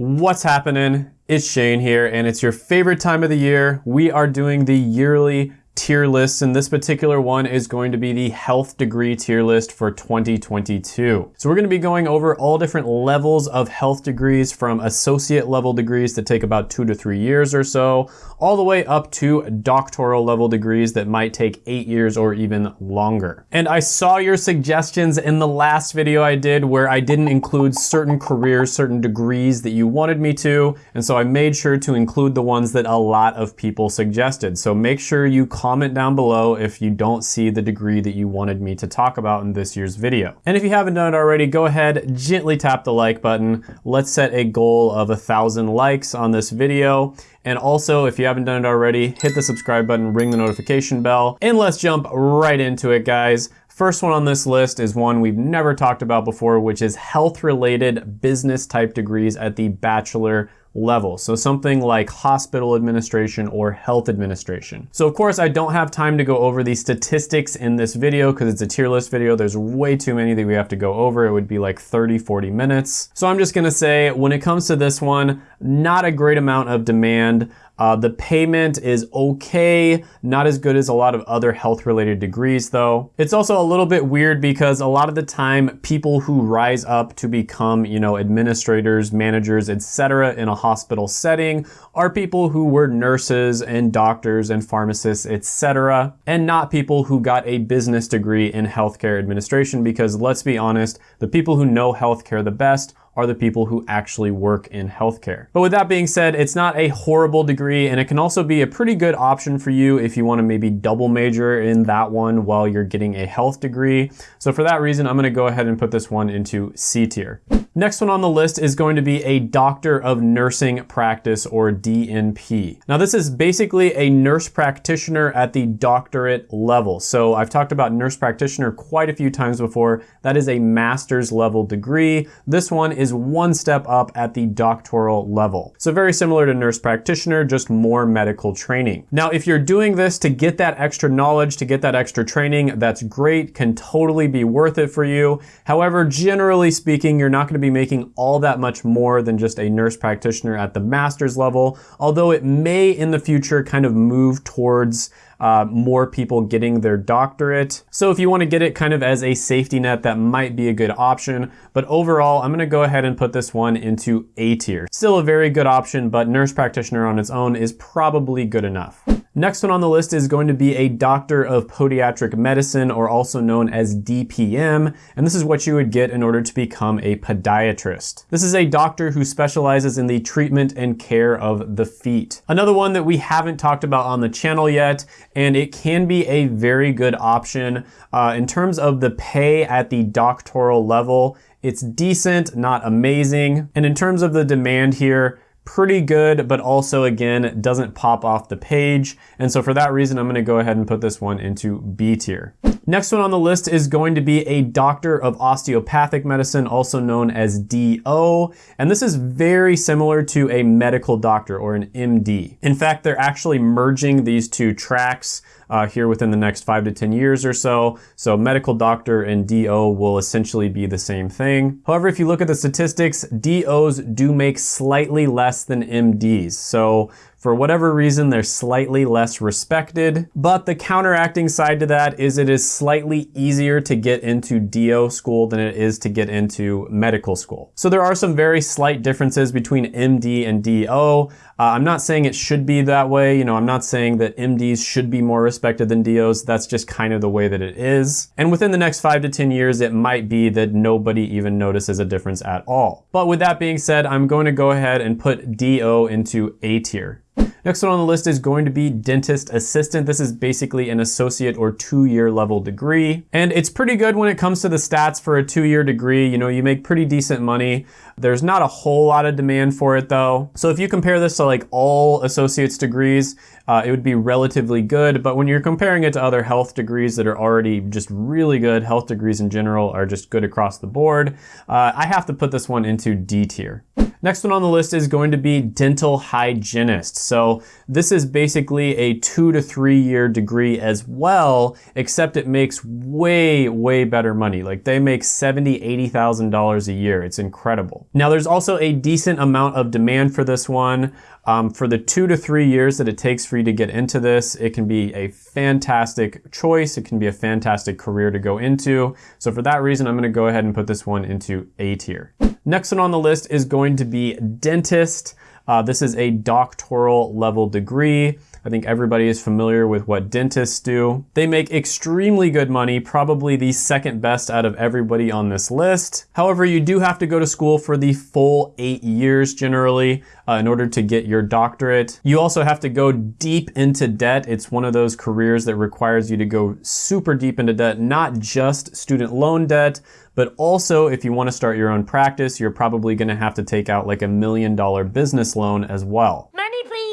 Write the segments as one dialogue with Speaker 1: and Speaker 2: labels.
Speaker 1: What's happening? It's Shane here, and it's your favorite time of the year. We are doing the yearly tier lists, and this particular one is going to be the health degree tier list for 2022. So we're gonna be going over all different levels of health degrees from associate level degrees that take about two to three years or so, all the way up to doctoral level degrees that might take eight years or even longer. And I saw your suggestions in the last video I did where I didn't include certain careers, certain degrees that you wanted me to, and so I made sure to include the ones that a lot of people suggested. So make sure you comment down below if you don't see the degree that you wanted me to talk about in this year's video. And if you haven't done it already, go ahead, gently tap the like button. Let's set a goal of a thousand likes on this video. And also, if you haven't done it already, hit the subscribe button, ring the notification bell, and let's jump right into it, guys. First one on this list is one we've never talked about before, which is health-related business type degrees at the bachelor level. So something like hospital administration or health administration. So of course I don't have time to go over the statistics in this video because it's a tier list video. There's way too many that we have to go over. It would be like 30, 40 minutes. So I'm just gonna say when it comes to this one, not a great amount of demand. Uh, the payment is okay, not as good as a lot of other health related degrees though. It's also a little bit weird because a lot of the time people who rise up to become, you know, administrators, managers, etc. in a hospital setting are people who were nurses and doctors and pharmacists, etc. and not people who got a business degree in healthcare administration because let's be honest, the people who know healthcare the best are the people who actually work in healthcare. But with that being said, it's not a horrible degree and it can also be a pretty good option for you if you wanna maybe double major in that one while you're getting a health degree. So for that reason, I'm gonna go ahead and put this one into C tier. Next one on the list is going to be a Doctor of Nursing Practice or DNP. Now this is basically a nurse practitioner at the doctorate level. So I've talked about nurse practitioner quite a few times before. That is a master's level degree. This one is one step up at the doctoral level. So very similar to nurse practitioner, just more medical training. Now if you're doing this to get that extra knowledge, to get that extra training, that's great, can totally be worth it for you. However, generally speaking, you're not gonna be making all that much more than just a nurse practitioner at the master's level, although it may in the future kind of move towards uh, more people getting their doctorate. So if you wanna get it kind of as a safety net, that might be a good option. But overall, I'm gonna go ahead and put this one into A tier. Still a very good option, but nurse practitioner on its own is probably good enough. Next one on the list is going to be a Doctor of Podiatric Medicine, or also known as DPM, and this is what you would get in order to become a podiatrist. This is a doctor who specializes in the treatment and care of the feet. Another one that we haven't talked about on the channel yet, and it can be a very good option. Uh, in terms of the pay at the doctoral level, it's decent, not amazing. And in terms of the demand here, pretty good, but also again, doesn't pop off the page. And so for that reason, I'm gonna go ahead and put this one into B tier. Next one on the list is going to be a doctor of osteopathic medicine, also known as DO. And this is very similar to a medical doctor or an MD. In fact, they're actually merging these two tracks uh, here within the next five to 10 years or so. So medical doctor and DO will essentially be the same thing. However, if you look at the statistics, DOs do make slightly less than MDs. So for whatever reason, they're slightly less respected, but the counteracting side to that is it is slightly easier to get into DO school than it is to get into medical school. So there are some very slight differences between MD and DO. Uh, I'm not saying it should be that way. You know, I'm not saying that MDs should be more respected than DOs. That's just kind of the way that it is. And within the next five to 10 years, it might be that nobody even notices a difference at all. But with that being said, I'm going to go ahead and put DO into A tier. Next one on the list is going to be dentist assistant. This is basically an associate or two-year level degree. And it's pretty good when it comes to the stats for a two-year degree. You know, you make pretty decent money. There's not a whole lot of demand for it though. So if you compare this to like all associate's degrees, uh, it would be relatively good. But when you're comparing it to other health degrees that are already just really good, health degrees in general are just good across the board, uh, I have to put this one into D tier. Next one on the list is going to be dental hygienist. So This is basically a two to three year degree as well, except it makes way, way better money. Like they make $70,000, $80,000 a year. It's incredible. Now there's also a decent amount of demand for this one. Um, for the two to three years that it takes for you to get into this, it can be a fantastic choice. It can be a fantastic career to go into. So for that reason, I'm gonna go ahead and put this one into A tier. Next one on the list is going to be dentist. Uh, this is a doctoral level degree. I think everybody is familiar with what dentists do. They make extremely good money, probably the second best out of everybody on this list. However, you do have to go to school for the full eight years generally uh, in order to get your doctorate. You also have to go deep into debt. It's one of those careers that requires you to go super deep into debt, not just student loan debt, but also if you want to start your own practice, you're probably going to have to take out like a million dollar business loan as well.
Speaker 2: Money, please.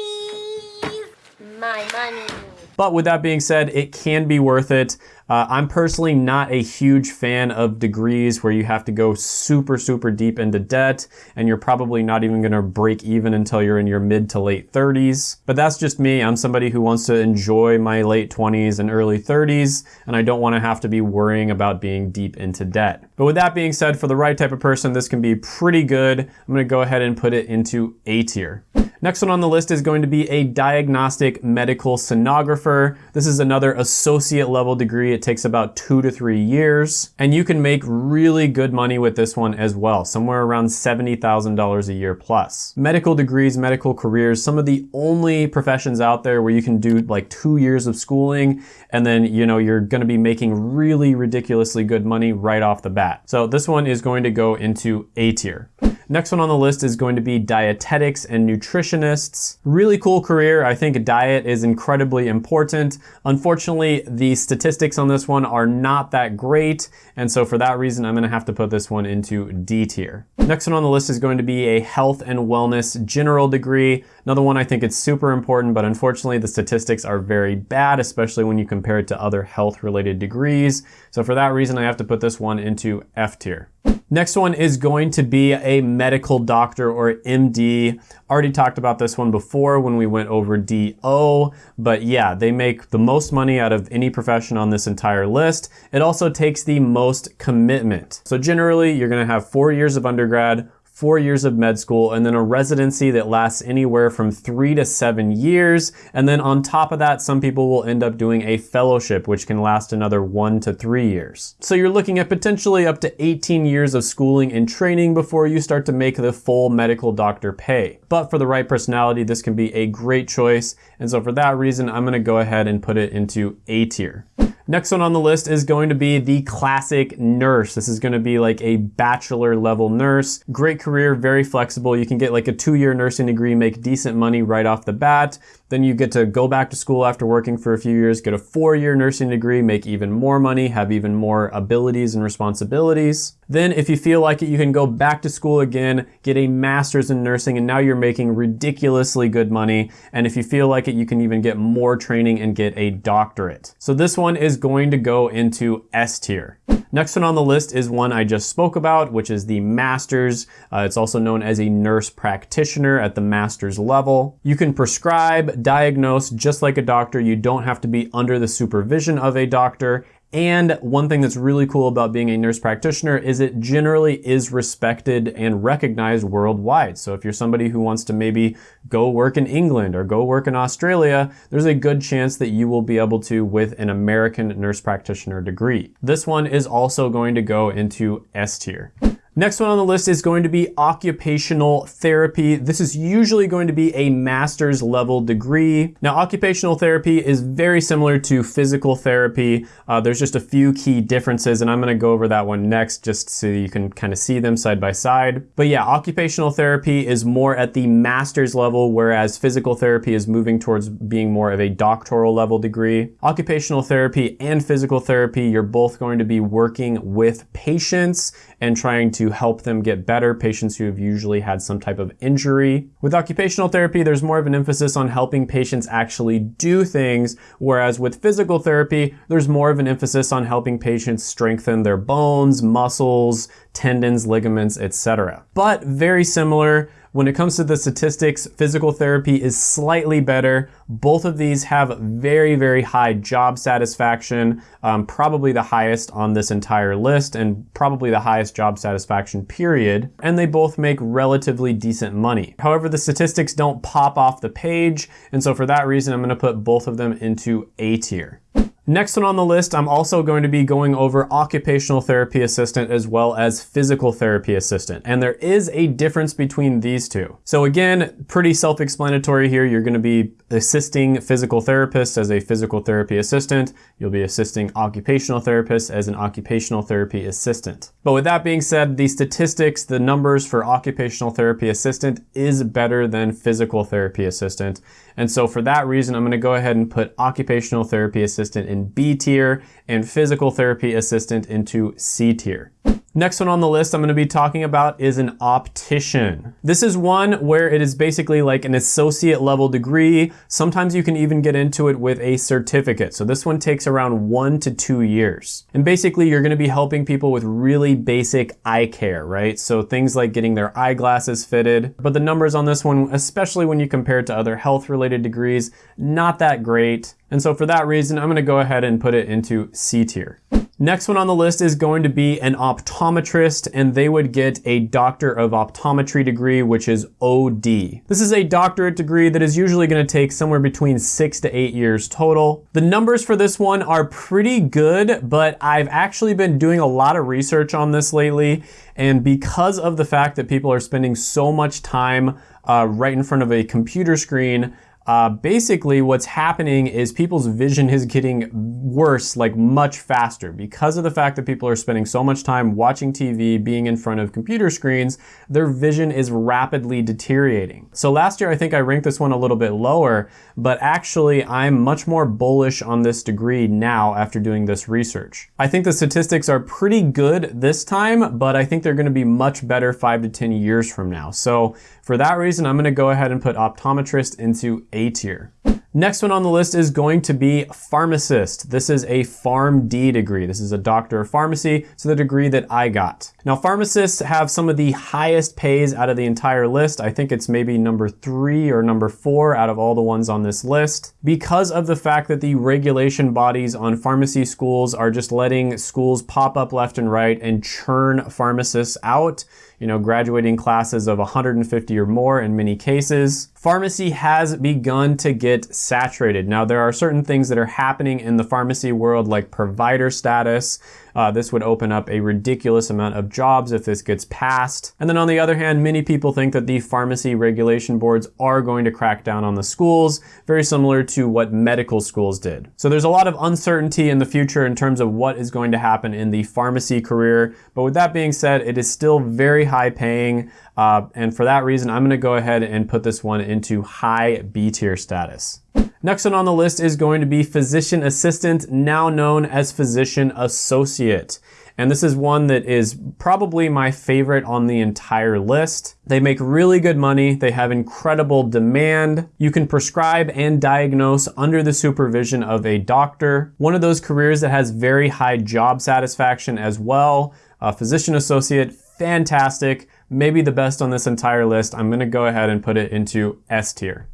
Speaker 1: But with that being said, it can be worth it. Uh, I'm personally not a huge fan of degrees where you have to go super, super deep into debt and you're probably not even gonna break even until you're in your mid to late 30s. But that's just me. I'm somebody who wants to enjoy my late 20s and early 30s, and I don't wanna have to be worrying about being deep into debt. But with that being said, for the right type of person, this can be pretty good. I'm gonna go ahead and put it into A tier. Next one on the list is going to be a diagnostic medical sonographer. This is another associate level degree. It takes about two to three years, and you can make really good money with this one as well, somewhere around $70,000 a year plus. Medical degrees, medical careers, some of the only professions out there where you can do like two years of schooling, and then, you know, you're gonna be making really ridiculously good money right off the bat. So this one is going to go into A tier. Next one on the list is going to be dietetics and nutritionists. Really cool career. I think diet is incredibly important. Unfortunately, the statistics on this one are not that great. And so for that reason, I'm gonna have to put this one into D tier. Next one on the list is going to be a health and wellness general degree. Another one I think it's super important, but unfortunately the statistics are very bad, especially when you compare it to other health related degrees. So for that reason, I have to put this one into F tier. Next one is going to be a medical doctor or MD. Already talked about this one before when we went over DO, but yeah, they make the most money out of any profession on this entire list. It also takes the most commitment. So generally, you're gonna have four years of undergrad, four years of med school, and then a residency that lasts anywhere from three to seven years. And then on top of that, some people will end up doing a fellowship, which can last another one to three years. So you're looking at potentially up to 18 years of schooling and training before you start to make the full medical doctor pay. But for the right personality, this can be a great choice. And so for that reason, I'm gonna go ahead and put it into A tier. Next one on the list is going to be the classic nurse. This is gonna be like a bachelor level nurse. Great career, very flexible. You can get like a two year nursing degree, make decent money right off the bat. Then you get to go back to school after working for a few years, get a four year nursing degree, make even more money, have even more abilities and responsibilities. Then if you feel like it, you can go back to school again, get a master's in nursing, and now you're making ridiculously good money. And if you feel like it, you can even get more training and get a doctorate. So this one is going to go into S tier. Next one on the list is one I just spoke about, which is the master's. Uh, it's also known as a nurse practitioner at the master's level. You can prescribe, diagnose just like a doctor. You don't have to be under the supervision of a doctor and one thing that's really cool about being a nurse practitioner is it generally is respected and recognized worldwide. So if you're somebody who wants to maybe go work in England or go work in Australia, there's a good chance that you will be able to with an American nurse practitioner degree. This one is also going to go into S tier. Next one on the list is going to be occupational therapy. This is usually going to be a master's level degree. Now, occupational therapy is very similar to physical therapy. Uh, there's just a few key differences, and I'm gonna go over that one next just so you can kind of see them side by side. But yeah, occupational therapy is more at the master's level, whereas physical therapy is moving towards being more of a doctoral level degree. Occupational therapy and physical therapy, you're both going to be working with patients and trying to help them get better, patients who have usually had some type of injury. With occupational therapy, there's more of an emphasis on helping patients actually do things, whereas with physical therapy, there's more of an emphasis on helping patients strengthen their bones, muscles, tendons, ligaments, etc. But very similar When it comes to the statistics, physical therapy is slightly better. Both of these have very, very high job satisfaction, um, probably the highest on this entire list, and probably the highest job satisfaction period. And they both make relatively decent money. However, the statistics don't pop off the page, and so for that reason, I'm gonna put both of them into A tier. Next one on the list, I'm also going to be going over occupational therapy assistant as well as physical therapy assistant. And there is a difference between these two. So again, pretty self-explanatory here. You're gonna be assisting physical therapists as a physical therapy assistant. You'll be assisting occupational therapists as an occupational therapy assistant. But with that being said, the statistics, the numbers for occupational therapy assistant is better than physical therapy assistant. And so for that reason, I'm gonna go ahead and put occupational therapy assistant in B tier and physical therapy assistant into C tier. Next one on the list I'm gonna be talking about is an optician. This is one where it is basically like an associate level degree. Sometimes you can even get into it with a certificate. So this one takes around one to two years. And basically you're gonna be helping people with really basic eye care, right? So things like getting their eyeglasses fitted. But the numbers on this one, especially when you compare it to other health related degrees, not that great. And so for that reason, I'm gonna go ahead and put it into C tier. Next one on the list is going to be an optometrist and they would get a Doctor of Optometry degree, which is OD. This is a doctorate degree that is usually gonna take somewhere between six to eight years total. The numbers for this one are pretty good, but I've actually been doing a lot of research on this lately. And because of the fact that people are spending so much time uh, right in front of a computer screen, uh, basically what's happening is people's vision is getting worse like much faster because of the fact that people are spending so much time watching TV, being in front of computer screens, their vision is rapidly deteriorating. So last year I think I ranked this one a little bit lower, but actually I'm much more bullish on this degree now after doing this research. I think the statistics are pretty good this time, but I think they're gonna be much better five to 10 years from now. So for that reason, I'm gonna go ahead and put optometrist into a tier. Next one on the list is going to be pharmacist. This is a PharmD degree. This is a doctor of pharmacy, so the degree that I got. Now pharmacists have some of the highest pays out of the entire list. I think it's maybe number three or number four out of all the ones on this list because of the fact that the regulation bodies on pharmacy schools are just letting schools pop up left and right and churn pharmacists out you know, graduating classes of 150 or more in many cases. Pharmacy has begun to get saturated. Now, there are certain things that are happening in the pharmacy world like provider status. Uh, this would open up a ridiculous amount of jobs if this gets passed. And then on the other hand, many people think that the pharmacy regulation boards are going to crack down on the schools, very similar to what medical schools did. So there's a lot of uncertainty in the future in terms of what is going to happen in the pharmacy career. But with that being said, it is still very high paying. Uh, and for that reason, I'm gonna go ahead and put this one into high B tier status. Next one on the list is going to be physician assistant, now known as physician associate. And this is one that is probably my favorite on the entire list. They make really good money. They have incredible demand. You can prescribe and diagnose under the supervision of a doctor. One of those careers that has very high job satisfaction as well. A physician associate, fantastic maybe the best on this entire list. I'm gonna go ahead and put it into S tier.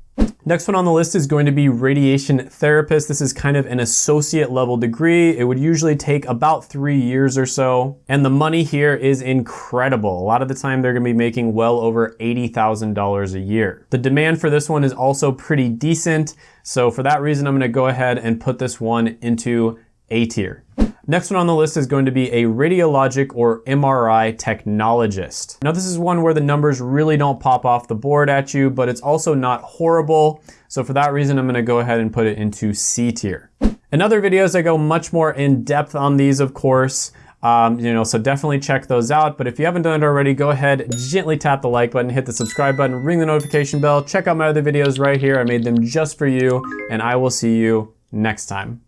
Speaker 1: Next one on the list is going to be radiation therapist. This is kind of an associate level degree. It would usually take about three years or so. And the money here is incredible. A lot of the time they're gonna be making well over $80,000 a year. The demand for this one is also pretty decent. So for that reason, I'm gonna go ahead and put this one into A tier. Next one on the list is going to be a radiologic or MRI technologist. Now this is one where the numbers really don't pop off the board at you, but it's also not horrible. So for that reason, I'm gonna go ahead and put it into C tier. In other videos, I go much more in depth on these, of course. Um, you know, so definitely check those out. But if you haven't done it already, go ahead, gently tap the like button, hit the subscribe button, ring the notification bell. Check out my other videos right here. I made them just for you, and I will see you next time.